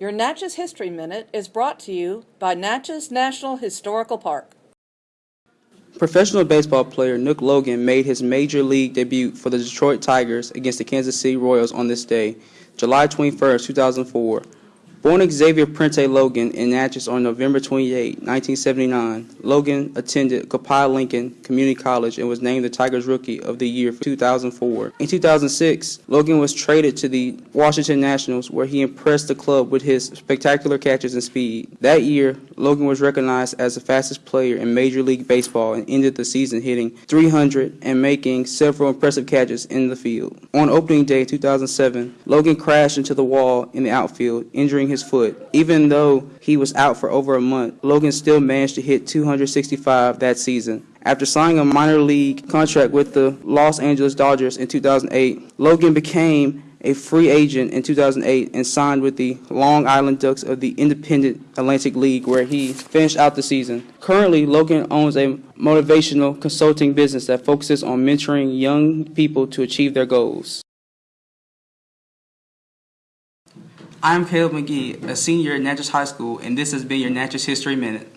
Your Natchez History Minute is brought to you by Natchez National Historical Park. Professional baseball player Nook Logan made his major league debut for the Detroit Tigers against the Kansas City Royals on this day, July 21, 2004. Born Xavier Prentiss Logan in Natchez on November 28, 1979, Logan attended Copiah Lincoln Community College and was named the Tigers Rookie of the Year for 2004. In 2006, Logan was traded to the Washington Nationals, where he impressed the club with his spectacular catches and speed. That year, Logan was recognized as the fastest player in Major League Baseball and ended the season hitting 300 and making several impressive catches in the field. On opening day 2007, Logan crashed into the wall in the outfield, injuring his foot. Even though he was out for over a month, Logan still managed to hit 265 that season. After signing a minor league contract with the Los Angeles Dodgers in 2008, Logan became a free agent in 2008 and signed with the Long Island Ducks of the Independent Atlantic League, where he finished out the season. Currently, Logan owns a motivational consulting business that focuses on mentoring young people to achieve their goals. I'm Caleb McGee, a senior at Natchez High School, and this has been your Natchez History Minute.